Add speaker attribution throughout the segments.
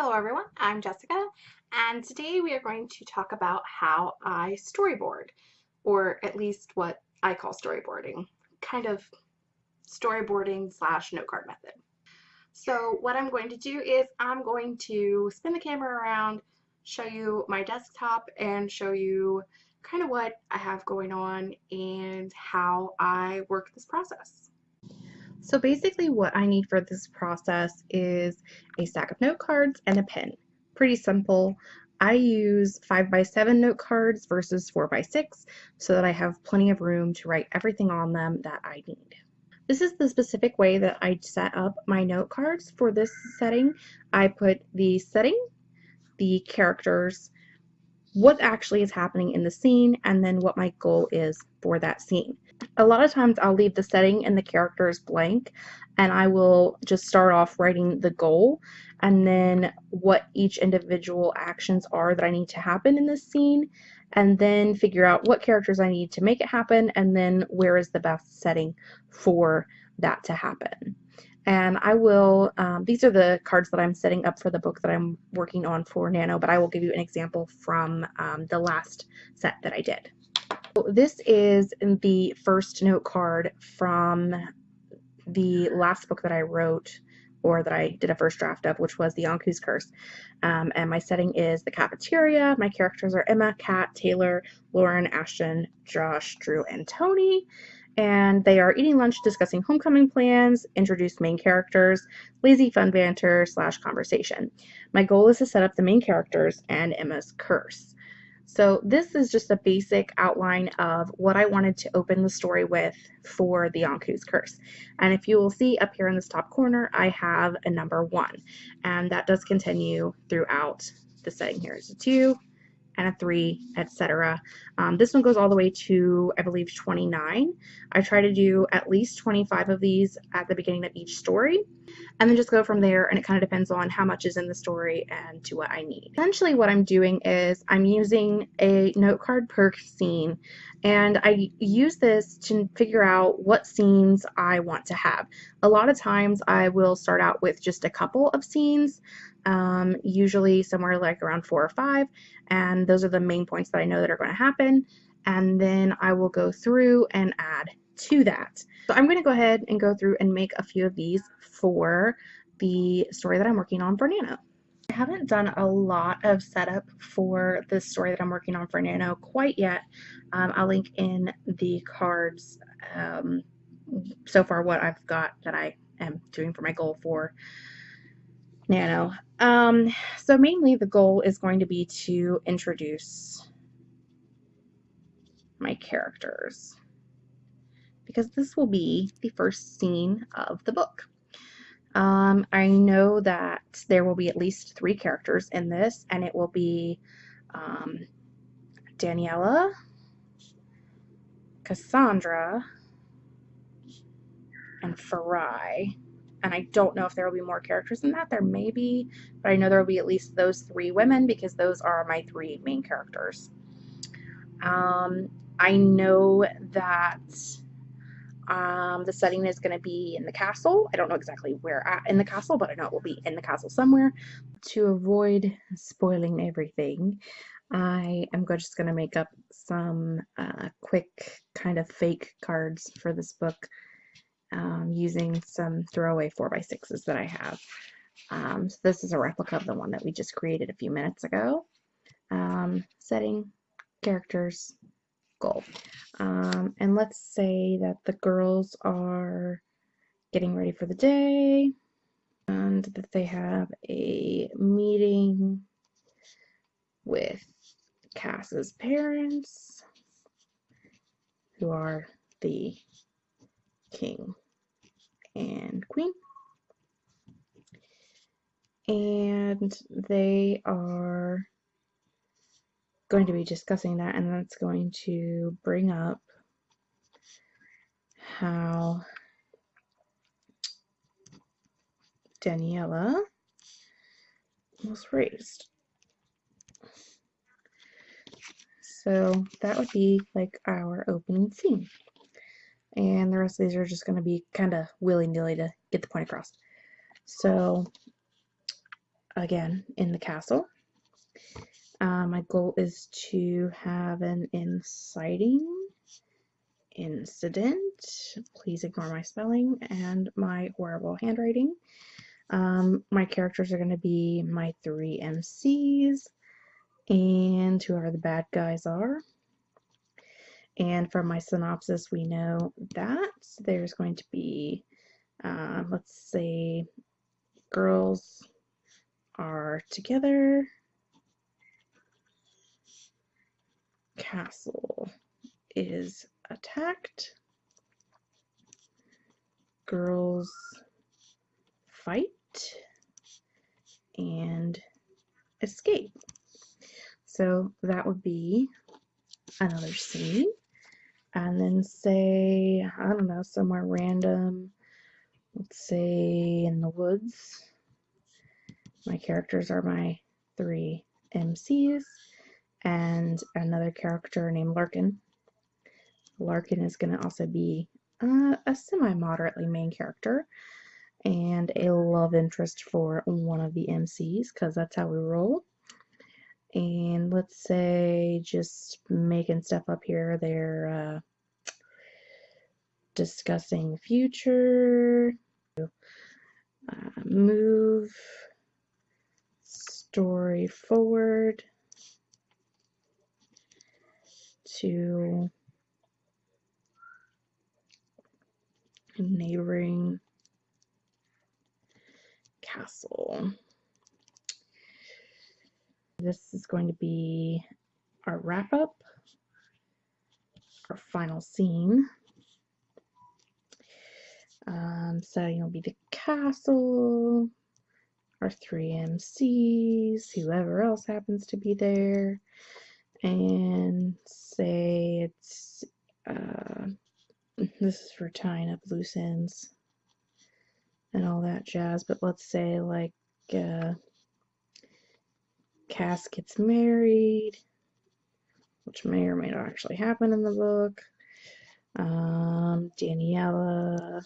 Speaker 1: Hello everyone, I'm Jessica and today we are going to talk about how I storyboard or at least what I call storyboarding, kind of storyboarding slash note card method. So what I'm going to do is I'm going to spin the camera around, show you my desktop and show you kind of what I have going on and how I work this process. So basically what I need for this process is a stack of note cards and a pen. Pretty simple. I use 5x7 note cards versus 4x6 so that I have plenty of room to write everything on them that I need. This is the specific way that I set up my note cards for this setting. I put the setting, the characters, what actually is happening in the scene, and then what my goal is for that scene a lot of times I'll leave the setting and the characters blank and I will just start off writing the goal and then what each individual actions are that I need to happen in this scene and then figure out what characters I need to make it happen and then where is the best setting for that to happen. And I will, um, these are the cards that I'm setting up for the book that I'm working on for Nano, but I will give you an example from um, the last set that I did. This is the first note card from the last book that I wrote or that I did a first draft of, which was the Anku's Curse. Um, and my setting is the cafeteria. My characters are Emma, Kat, Taylor, Lauren, Ashton, Josh, Drew, and Tony. And they are eating lunch, discussing homecoming plans, introduce main characters, lazy fun banter slash conversation. My goal is to set up the main characters and Emma's curse. So this is just a basic outline of what I wanted to open the story with for the Anku's Curse. And if you will see up here in this top corner, I have a number one, and that does continue throughout the setting here. It's a two, and a 3, etc. Um, this one goes all the way to, I believe, 29. I try to do at least 25 of these at the beginning of each story, and then just go from there, and it kind of depends on how much is in the story and to what I need. Essentially what I'm doing is I'm using a note card per scene, and I use this to figure out what scenes I want to have. A lot of times I will start out with just a couple of scenes, um, usually somewhere like around four or five, and those are the main points that I know that are going to happen, and then I will go through and add to that. So I'm going to go ahead and go through and make a few of these for the story that I'm working on for Nano. I haven't done a lot of setup for the story that I'm working on for Nano quite yet. Um, I'll link in the cards um, so far what I've got that I am doing for my goal for Nano. Um, so mainly the goal is going to be to introduce my characters because this will be the first scene of the book. Um, I know that there will be at least three characters in this and it will be um, Daniela, Cassandra, and Farai and I don't know if there will be more characters than that. There may be, but I know there will be at least those three women because those are my three main characters. Um, I know that um, the setting is going to be in the castle. I don't know exactly where at in the castle, but I know it will be in the castle somewhere. To avoid spoiling everything, I am just going to make up some uh, quick kind of fake cards for this book um, using some throwaway 4x6s that I have. Um, so this is a replica of the one that we just created a few minutes ago. Um, setting, characters, goal. Um, and let's say that the girls are getting ready for the day and that they have a meeting with Cass's parents who are the king and queen. And they are going to be discussing that, and that's going to bring up how Daniela was raised. So that would be like our opening scene and the rest of these are just going to be kind of willy-nilly to get the point across. So
Speaker 2: again in the castle. Uh, my goal is to have an inciting incident. Please ignore my spelling and my horrible handwriting. Um, my characters are going to be my three MCs and whoever the bad guys are. And from my synopsis, we know that there's going to be, uh, let's say, girls are together. Castle is attacked. Girls fight and escape. So that would be another scene. And then say, I don't know, somewhere random, let's say in the woods. My characters are my three MCs and another character named Larkin. Larkin is going to also be uh, a semi-moderately main character and a love interest for one of the MCs because that's how we roll. And let's say just making stuff up here, they're uh, discussing future, uh, move story forward to neighboring castle. This is going to be our wrap up, our final scene. Um, setting will be the castle, our three MCs, whoever else happens to be there, and say it's uh, this is for tying up loose ends and all that jazz, but let's say like uh, Cass gets married, which may or may not actually happen in the book. Um, Daniela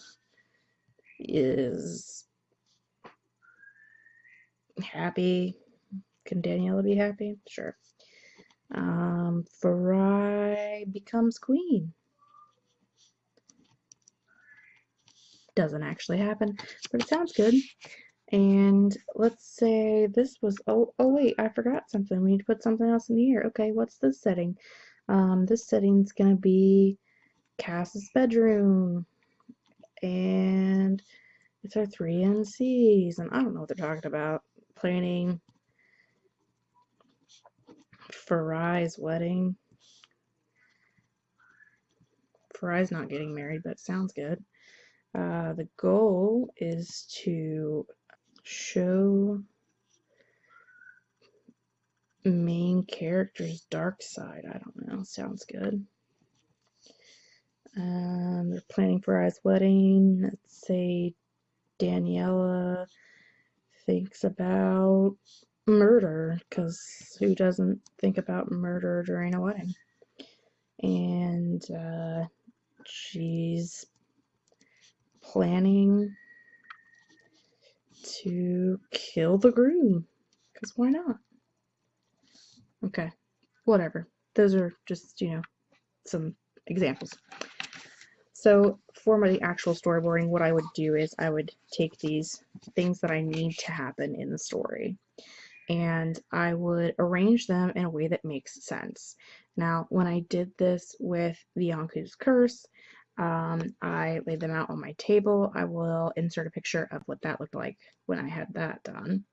Speaker 2: is happy. Can Daniela be happy? Sure. Um, Farai becomes queen. doesn't actually happen, but it sounds good. And let's say this was, oh, oh wait, I forgot something. We need to put something else in here. Okay, what's this setting? Um, this setting's gonna be Cass's bedroom. And it's our three MCs. and I don't know what they're talking about. Planning Farai's wedding. Farai's not getting married, but it sounds good. Uh, the goal is to show main character's dark side. I don't know. Sounds good. Um, they're planning Farai's wedding. Let's say Daniela thinks about murder, because who doesn't think about murder during a wedding? And uh, she's planning to kill the groom. Because why not? Okay, whatever. Those are just, you know, some examples. So for my actual storyboarding, what I would do is I would take these things that I need to happen in the story and I would arrange them in a way that makes sense. Now, when I did this with the Anku's Curse, um, I laid them out on my table. I will insert a picture of what that looked like when I had that done.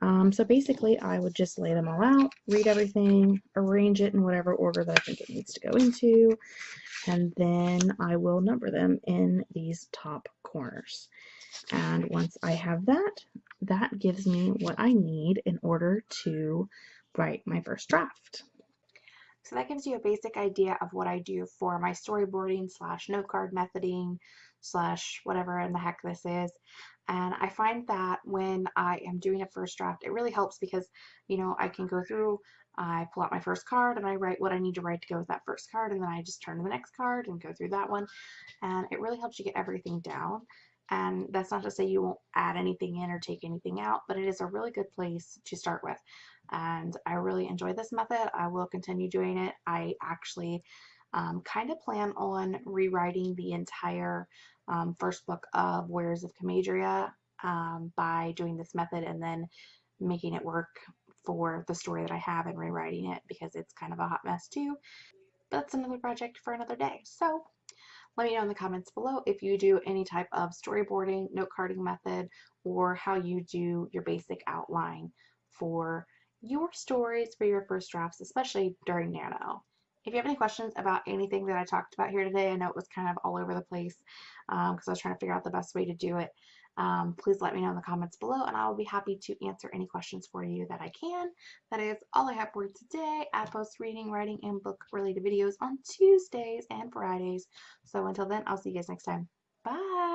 Speaker 2: Um, so basically, I would just lay them all out, read everything, arrange it in whatever order that I think it needs to go into, and then I will number them in these top corners. And once I have that, that gives me what I need in order to write my first draft.
Speaker 1: So that gives you a basic idea of what I do for my storyboarding slash note card methoding slash whatever in the heck this is. And I find that when I am doing a first draft, it really helps because, you know, I can go through, I pull out my first card and I write what I need to write to go with that first card and then I just turn to the next card and go through that one. And it really helps you get everything down. And that's not to say you won't add anything in or take anything out, but it is a really good place to start with. And I really enjoy this method. I will continue doing it. I actually um, kind of plan on rewriting the entire um, first book of Warriors of Comadria um, by doing this method and then making it work for the story that I have and rewriting it because it's kind of a hot mess too. But that's another project for another day. So let me know in the comments below if you do any type of storyboarding, note carding method, or how you do your basic outline for your stories for your first drafts, especially during Nano. If you have any questions about anything that I talked about here today, I know it was kind of all over the place because um, I was trying to figure out the best way to do it. Um, please let me know in the comments below and I will be happy to answer any questions for you that I can. That is all I have for today. I post reading, writing, and book related videos on Tuesdays and Fridays. So until then, I'll see you guys next time. Bye!